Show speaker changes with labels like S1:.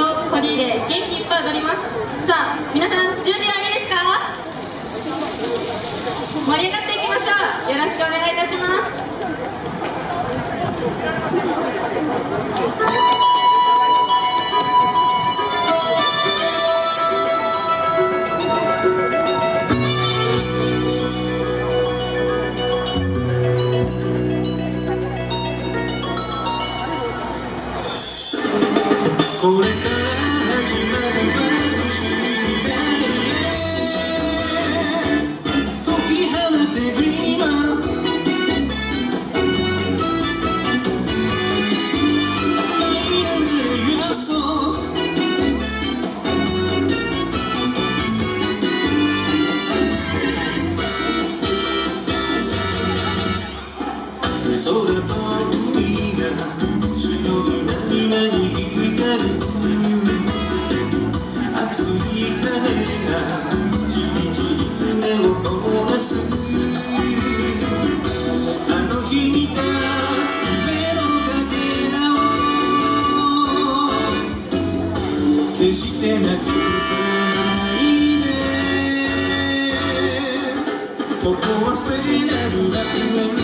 S1: を取り入れ元気いっぱい踊ります。さあ皆さん準備はいいですか？盛り上がっていきましょう。よろしくお願いします。
S2: 空と海が白い波間に熱い風がじりじり胸を焦がすあの日見た夢のかけらを決してなくさないでここは聖なる楽園